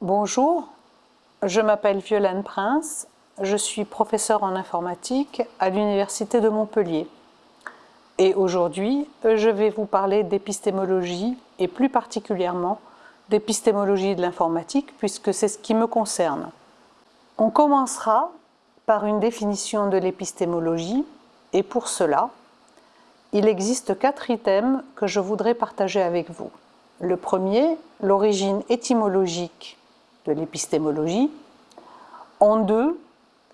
Bonjour, je m'appelle Violaine Prince, je suis professeure en informatique à l'Université de Montpellier. Et aujourd'hui, je vais vous parler d'épistémologie et plus particulièrement d'épistémologie de l'informatique puisque c'est ce qui me concerne. On commencera par une définition de l'épistémologie et pour cela, il existe quatre items que je voudrais partager avec vous. Le premier, l'origine étymologique l'épistémologie. En deux,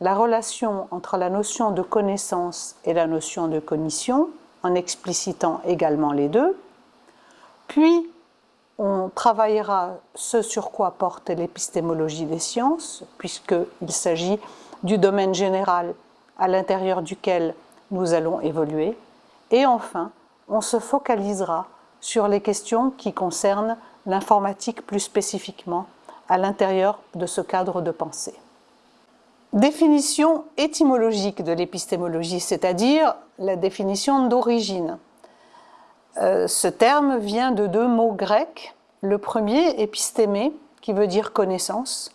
la relation entre la notion de connaissance et la notion de cognition, en explicitant également les deux. Puis, on travaillera ce sur quoi porte l'épistémologie des sciences, puisqu'il s'agit du domaine général à l'intérieur duquel nous allons évoluer. Et enfin, on se focalisera sur les questions qui concernent l'informatique plus spécifiquement à l'intérieur de ce cadre de pensée. Définition étymologique de l'épistémologie, c'est-à-dire la définition d'origine. Euh, ce terme vient de deux mots grecs. Le premier, épistémé, qui veut dire connaissance,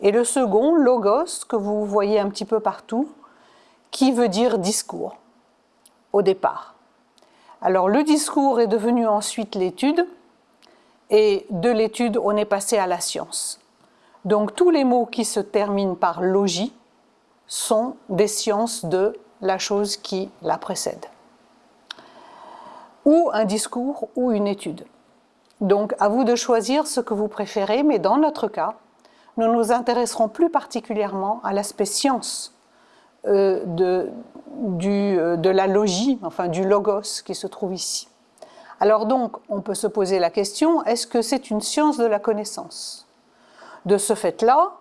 et le second, logos, que vous voyez un petit peu partout, qui veut dire discours, au départ. Alors le discours est devenu ensuite l'étude, et de l'étude, on est passé à la science. Donc tous les mots qui se terminent par logis sont des sciences de la chose qui la précède. Ou un discours ou une étude. Donc à vous de choisir ce que vous préférez, mais dans notre cas, nous nous intéresserons plus particulièrement à l'aspect science euh, de, euh, de la logie, enfin du logos qui se trouve ici. Alors donc, on peut se poser la question, est-ce que c'est une science de la connaissance? De ce fait-là,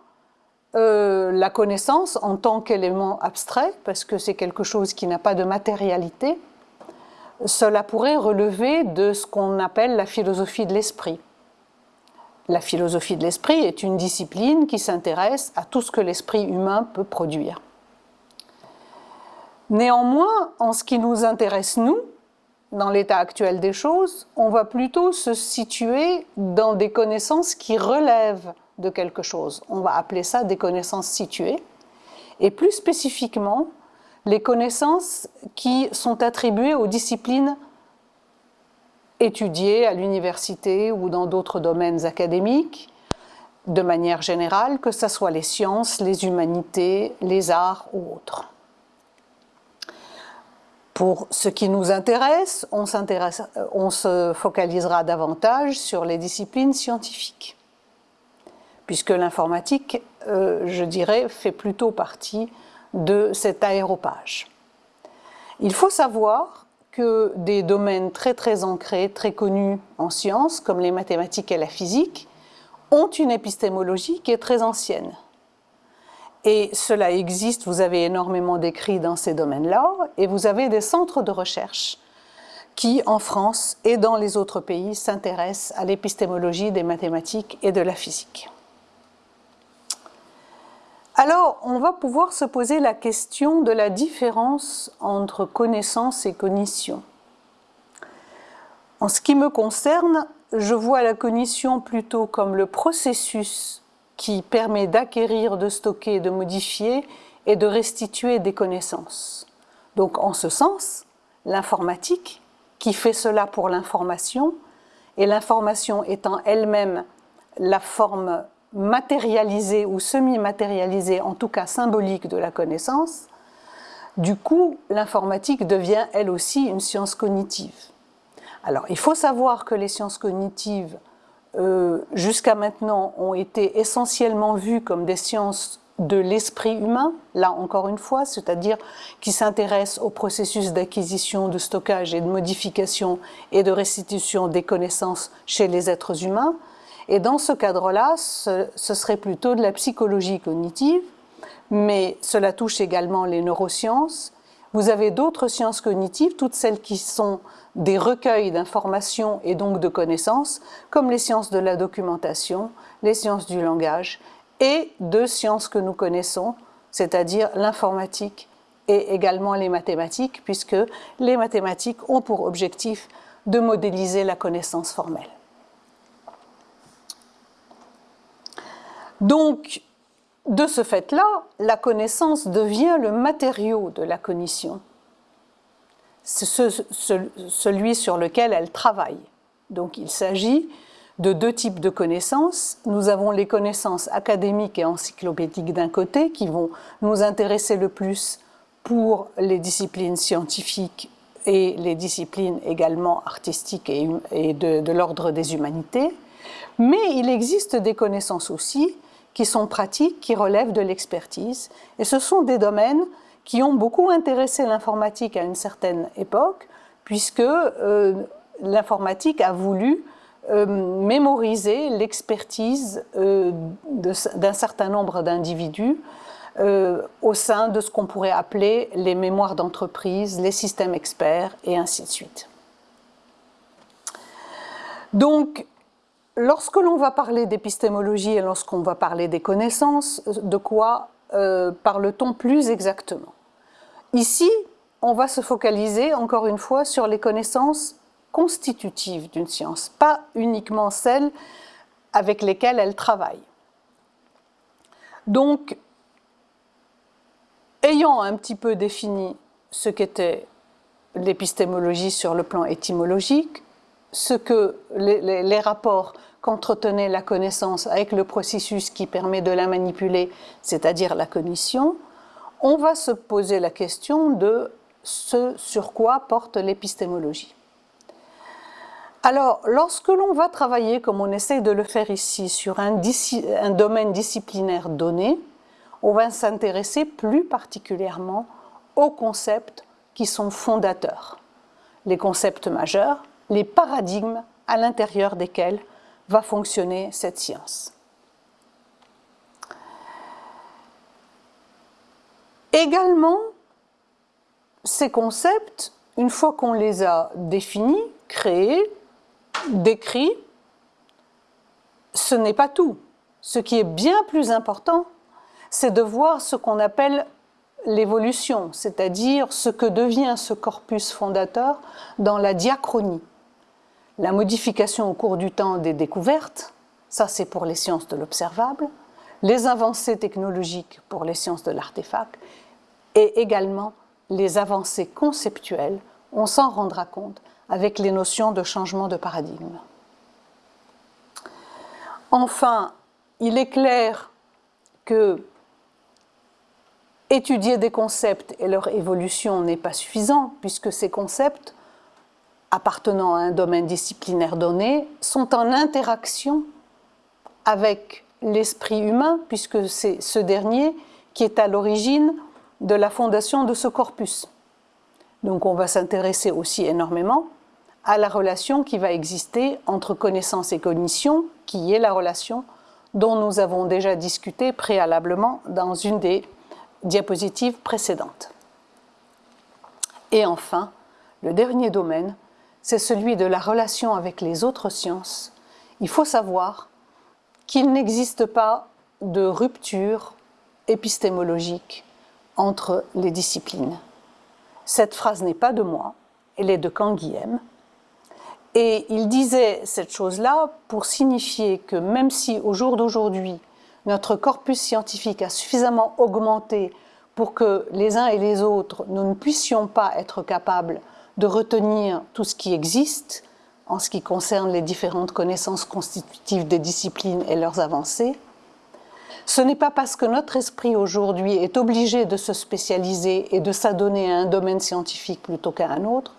euh, la connaissance en tant qu'élément abstrait, parce que c'est quelque chose qui n'a pas de matérialité, cela pourrait relever de ce qu'on appelle la philosophie de l'esprit. La philosophie de l'esprit est une discipline qui s'intéresse à tout ce que l'esprit humain peut produire. Néanmoins, en ce qui nous intéresse, nous, dans l'état actuel des choses, on va plutôt se situer dans des connaissances qui relèvent de quelque chose. On va appeler ça des connaissances situées. Et plus spécifiquement, les connaissances qui sont attribuées aux disciplines étudiées à l'université ou dans d'autres domaines académiques, de manière générale, que ce soit les sciences, les humanités, les arts ou autres. Pour ce qui nous intéresse, on, on se focalisera davantage sur les disciplines scientifiques, puisque l'informatique, euh, je dirais, fait plutôt partie de cet aéropage. Il faut savoir que des domaines très très ancrés, très connus en sciences, comme les mathématiques et la physique, ont une épistémologie qui est très ancienne. Et cela existe, vous avez énormément d'écrits dans ces domaines-là, et vous avez des centres de recherche qui, en France et dans les autres pays, s'intéressent à l'épistémologie des mathématiques et de la physique. Alors, on va pouvoir se poser la question de la différence entre connaissance et cognition. En ce qui me concerne, je vois la cognition plutôt comme le processus qui permet d'acquérir, de stocker, de modifier et de restituer des connaissances. Donc en ce sens, l'informatique, qui fait cela pour l'information, et l'information étant elle-même la forme matérialisée ou semi-matérialisée, en tout cas symbolique de la connaissance, du coup, l'informatique devient elle aussi une science cognitive. Alors, il faut savoir que les sciences cognitives euh, jusqu'à maintenant ont été essentiellement vues comme des sciences de l'esprit humain, là encore une fois, c'est-à-dire qui s'intéressent au processus d'acquisition, de stockage et de modification et de restitution des connaissances chez les êtres humains. Et dans ce cadre-là, ce serait plutôt de la psychologie cognitive, mais cela touche également les neurosciences. Vous avez d'autres sciences cognitives, toutes celles qui sont des recueils d'informations et donc de connaissances, comme les sciences de la documentation, les sciences du langage, et deux sciences que nous connaissons, c'est-à-dire l'informatique et également les mathématiques, puisque les mathématiques ont pour objectif de modéliser la connaissance formelle. Donc, de ce fait-là, la connaissance devient le matériau de la cognition, celui sur lequel elle travaille. Donc il s'agit de deux types de connaissances. Nous avons les connaissances académiques et encyclopédiques d'un côté, qui vont nous intéresser le plus pour les disciplines scientifiques et les disciplines également artistiques et, de, de l'ordre des humanités. Mais il existe des connaissances aussi qui sont pratiques, qui relèvent de l'expertise. Et ce sont des domaines qui ont beaucoup intéressé l'informatique à une certaine époque, puisque euh, l'informatique a voulu euh, mémoriser l'expertise euh, d'un certain nombre d'individus au sein de ce qu'on pourrait appeler les mémoires d'entreprise, les systèmes experts et ainsi de suite. Donc, lorsque l'on va parler d'épistémologie et lorsqu'on va parler des connaissances, de quoi parle-t-on plus exactement? Ici, on va se focaliser encore une fois sur les connaissances constitutives d'une science, pas uniquement celles avec lesquelles elle travaille. Donc, ayant un petit peu défini ce qu'était l'épistémologie sur le plan étymologique, ce que les, les rapports qu'entretenait la connaissance avec le processus qui permet de la manipuler, c'est-à-dire la cognition, on va se poser la question de ce sur quoi porte l'épistémologie. Alors, lorsque l'on va travailler, comme on essaye de le faire ici, sur un, un domaine disciplinaire donné, on va s'intéresser plus particulièrement aux concepts qui sont fondateurs, les concepts majeurs, les paradigmes à l'intérieur desquels va fonctionner cette science. Également, ces concepts, une fois qu'on les a définis, créés, décrits, ce n'est pas tout. Ce qui est bien plus important, c'est de voir ce qu'on appelle l'évolution, c'est-à-dire ce que devient ce corpus fondateur dans la diachronie. La modification au cours du temps des découvertes, ça c'est pour les sciences de l'observable, les avancées technologiques pour les sciences de l'artefact, et également les avancées conceptuelles, on s'en rendra compte avec les notions de changement de paradigme. Enfin, il est clair que étudier des concepts et leur évolution n'est pas suffisant, puisque ces concepts, appartenant à un domaine disciplinaire donné, sont en interaction avec l'esprit humain, puisque c'est ce dernier qui est à l'origine de la fondation de ce corpus. Donc on va s'intéresser aussi énormément à la relation qui va exister entre connaissance et cognition, qui est la relation dont nous avons déjà discuté préalablement dans une des diapositives précédentes. Et enfin, le dernier domaine, c'est celui de la relation avec les autres sciences. Il faut savoir qu'il n'existe pas de rupture épistémologique entre les disciplines. Cette phrase n'est pas de moi, elle est de Canguilhem. Et il disait cette chose-là pour signifier que même si au jour d'aujourd'hui, notre corpus scientifique a suffisamment augmenté pour que les uns et les autres, nous ne puissions pas être capables de retenir tout ce qui existe en ce qui concerne les différentes connaissances constitutives des disciplines et leurs avancées, ce n'est pas parce que notre esprit aujourd'hui est obligé de se spécialiser et de s'adonner à un domaine scientifique plutôt qu'à un autre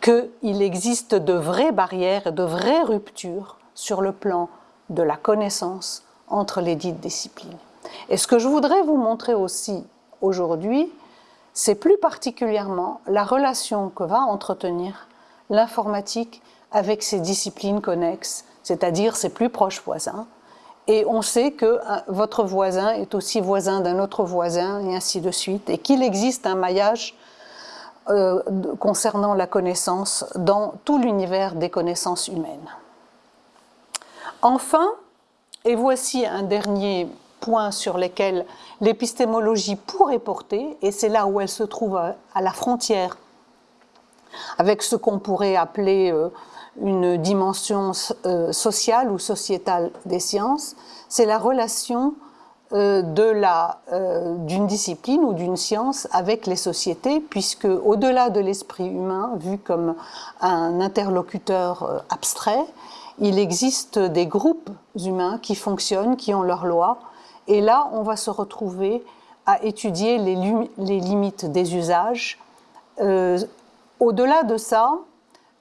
qu'il existe de vraies barrières et de vraies ruptures sur le plan de la connaissance entre les dites disciplines. Et ce que je voudrais vous montrer aussi aujourd'hui, c'est plus particulièrement la relation que va entretenir l'informatique avec ses disciplines connexes, c'est-à-dire ses plus proches voisins, et on sait que euh, votre voisin est aussi voisin d'un autre voisin, et ainsi de suite, et qu'il existe un maillage euh, concernant la connaissance dans tout l'univers des connaissances humaines. Enfin, et voici un dernier point sur lequel l'épistémologie pourrait porter, et c'est là où elle se trouve à la frontière avec ce qu'on pourrait appeler euh, une dimension euh, sociale ou sociétale des sciences, c'est la relation euh, d'une discipline ou d'une science avec les sociétés, puisque au-delà de l'esprit humain, vu comme un interlocuteur abstrait, il existe des groupes humains qui fonctionnent, qui ont leurs lois, et là on va se retrouver à étudier les, limites des usages. Au-delà de ça, euh,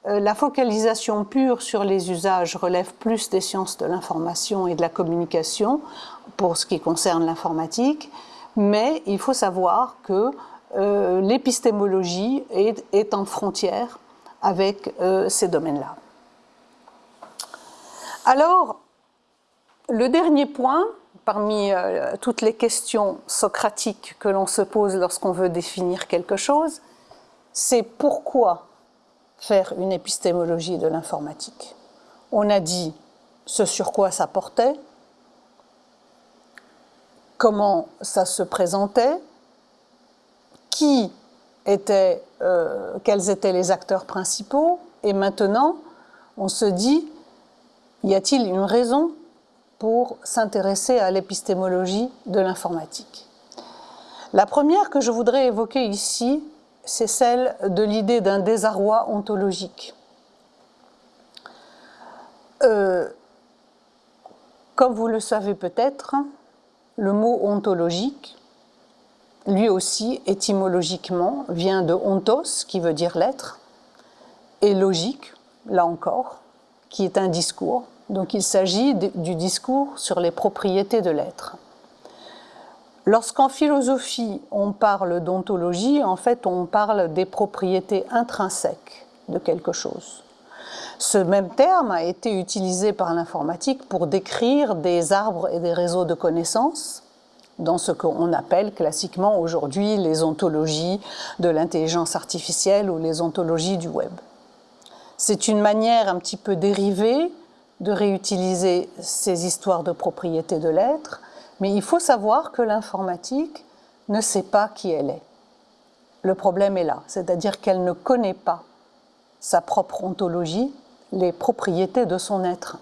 la focalisation pure sur les usages relève plus des sciences de l'information et de la communication pour ce qui concerne l'informatique, mais il faut savoir que euh, l'épistémologie est, en frontière avec euh, ces domaines-là. Alors, le dernier point, parmi toutes les questions socratiques que l'on se pose lorsqu'on veut définir quelque chose, c'est pourquoi faire une épistémologie de l'informatique. On a dit ce sur quoi ça portait, comment ça se présentait, qui était, euh, quels étaient les acteurs principaux, et maintenant on se dit, y a-t-il une raison pour s'intéresser à l'épistémologie de l'informatique? La première que je voudrais évoquer ici, c'est celle de l'idée d'un désarroi ontologique. Euh, comme vous le savez peut-être, le mot ontologique, lui aussi étymologiquement, vient de ontos, qui veut dire l'être, et logique, là encore, qui est un discours. Donc il s'agit du discours sur les propriétés de l'être. Lorsqu'en philosophie on parle d'ontologie, en fait on parle des propriétés intrinsèques de quelque chose. Ce même terme a été utilisé par l'informatique pour décrire des arbres et des réseaux de connaissances dans ce qu'on appelle classiquement aujourd'hui les ontologies de l'intelligence artificielle ou les ontologies du web. C'est une manière un petit peu dérivée de réutiliser ces histoires de propriétés de l'être mais il faut savoir que l'informatique ne sait pas qui elle est. Le problème est là, c'est-à-dire qu'elle ne connaît pas sa propre ontologie, les propriétés de son être.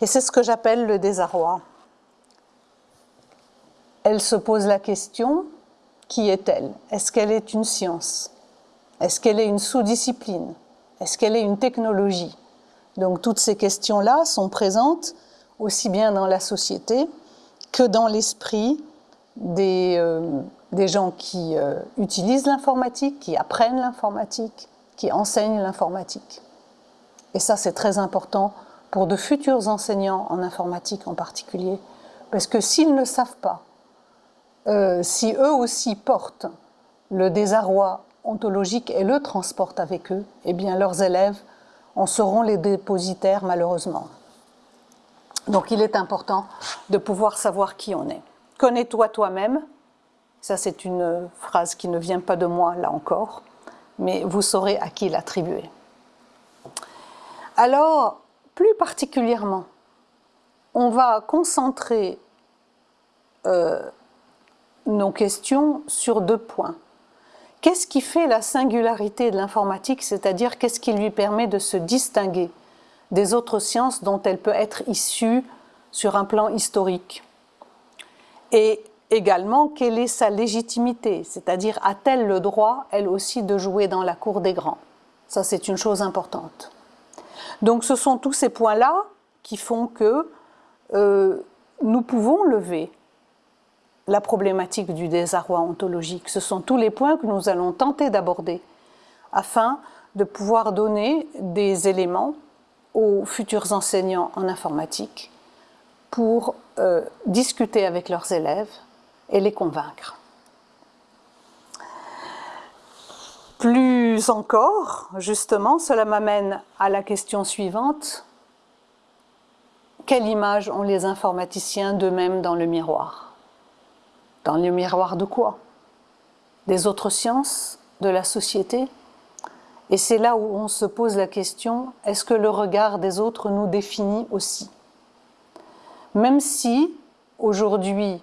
Et c'est ce que j'appelle le désarroi. Elle se pose la question, qui est-elle? Est-ce qu'elle est une science? Est-ce qu'elle est une sous-discipline? Est-ce qu'elle est une technologie? Donc toutes ces questions-là sont présentes aussi bien dans la société que dans l'esprit des, euh, gens qui euh, utilisent l'informatique, qui apprennent l'informatique, qui enseignent l'informatique. Et ça, c'est très important pour de futurs enseignants en informatique en particulier, parce que s'ils ne savent pas, euh, si eux aussi portent le désarroi ontologique et le transportent avec eux, eh bien leurs élèves en seront les dépositaires malheureusement. Donc il est important de pouvoir savoir qui on est. Connais-toi toi-même, ça c'est une phrase qui ne vient pas de moi là encore, mais vous saurez à qui l'attribuer. Alors, plus particulièrement, on va concentrer euh, nos questions sur deux points. Qu'est-ce qui fait la singularité de l'informatique, c'est-à-dire qu'est-ce qui lui permet de se distinguer des autres sciences dont elle peut être issue sur un plan historique. Et également, quelle est sa légitimité, c'est-à-dire a-t-elle le droit, elle aussi, de jouer dans la cour des grands? Ça, c'est une chose importante. Donc ce sont tous ces points-là qui font que euh, nous pouvons lever la problématique du désarroi ontologique. Ce sont tous les points que nous allons tenter d'aborder afin de pouvoir donner des éléments aux futurs enseignants en informatique pour euh, discuter avec leurs élèves et les convaincre. Plus encore, justement, cela m'amène à la question suivante. Quelle image ont les informaticiens d'eux-mêmes dans le miroir? Dans le miroir de quoi? Des autres sciences? De la société? Et c'est là où on se pose la question, est-ce que le regard des autres nous définit aussi? Même si, aujourd'hui,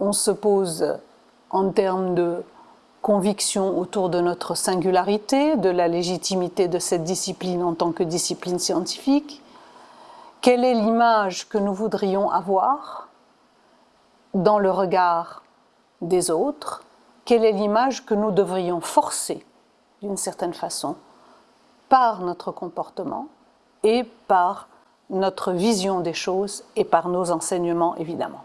on se pose en termes de conviction autour de notre singularité, de la légitimité de cette discipline en tant que discipline scientifique, quelle est l'image que nous voudrions avoir dans le regard des autres, quelle est l'image que nous devrions forcer? D'une certaine façon par notre comportement et par notre vision des choses et par nos enseignements évidemment.